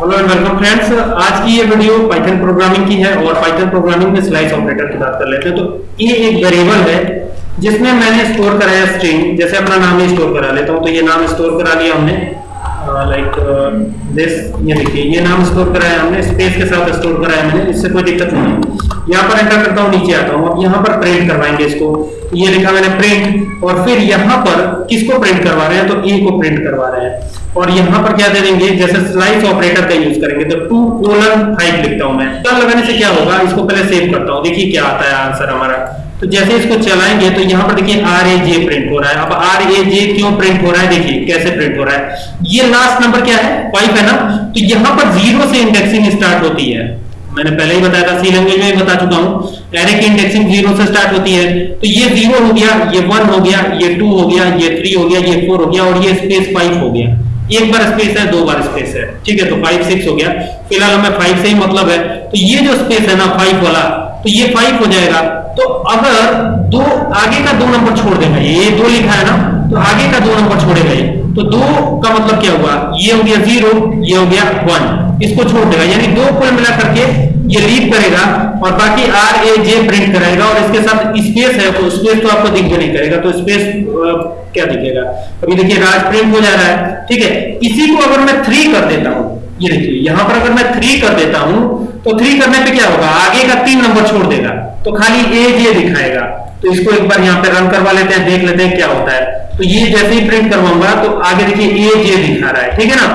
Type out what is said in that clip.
Hello and welcome friends आज की ये वीडियो पाइथन प्रोग्रामिंग की है और पाइथन प्रोग्रामिंग में स्लाइस ऑपरेटर की बात कर लेते हैं। तो ये एक वेरिएबल है जिसमें मैंने स्टोर कराया स्ट्रिंग जैसे अपना नाम ही स्टोर करा लेता हूँ। तो ये नाम स्टोर करा लिया हमने। लाइक दिस ये देखिए, ये नाम स्टोर कराया हमने। स्पेस के साथ स्टोर कराया मैंने, इससे कोई दिक्कत नहीं है। यहाँ पर एंटर करता हूँ, नीचे आता हूँ। अब यहाँ पर प्रिंट करवाएँगे इसको। ये लिखा मैंने प्रिंट और फिर यहाँ पर किसको प्रिंट करवा रहे हैं? तो ए को प्रिंट करवा रहे हैं। और यहाँ पर क्या दे देंगे? जैसे स्लाइस ऑपरेटर का यूज़ करेंगे तो टू कोलन फाइव लिखता हूँ मैं। कल लगाने से क्या होगा? इसको पहले सेव करता हूँ। देखिए क्या आता है आंसर हमारा। तो जैसे इसको चलाएँगे तो यहाँ पर देखिए आर ए जे प्रिंट हो रहा है। अब आर ए जे क्यों प्रिंट हो रहा है? देखिए कैसे प्रिंट हो रहा है। ये लास्ट नंबर क्या है? फाइव है ना? तो यहाँ पर ज़ीरो से इंडेक्सिंग स्टार्ट होती है। मैंने पहले ही बताया था सी लैंग्वेज में बता चुका हूँ। एरे की इंडेक्सिंग ज़ीरो से स्टार्ट होती है। तो ये ज़ीरो हो गया, ये वन हो गया, ये टू हो गया, ये थ्री हो गया, ये फोर हो गया और ये स्पेस फाइव हो गया। एक बार स्पेस है, दो बार स्पेस है। ठीक है तो फाइव सिक्स हो गया। फ़िलहाल हमें फाइव से ही मतलब है। तो ये जो स्पेस है ना फाइव वाला तो ये फाइव हो जाएगा। तो अगर दो, आगे का दो नंबर छोड़ देगा, ये दो लिखा है ना तो आगे का दो नंबर छोड़ेगा ये। तो दो का मतलब क्या हुआ? ये हो गया ज़ीरो ये हो गया वन इसको छोड़ देगा। यानी दो कुल मिला करके ये लीव करेगा और बाकी आर ए जे प्रिंट कराएगा और इसके साथ स्पेस है तो स्पेस तो आपको दिख नहीं करेगा तो स्पेस क्या दिखेगा? अभी देखिए राज प्रिंट हो जा रहा है, ठीक है? इसी को अगर मैं थ्री कर देता हूँ, ये देखिए, यहाँ पर अगर मैं थ्री कर देता हूँ तो थ्री करने पे क्या होगा? आगे का तीन नंबर छोड़ देगा तो खाली ए जे दिखाएगा। तो इसको एक बार यहाँ पे रन करवा लेते हैं, देख लेते हैं क्या होता है। तो ये जैसे ही प्रिंट करवाऊँगा तो आगे देखिए ए जे दिखा रहा है, ठीक है ना?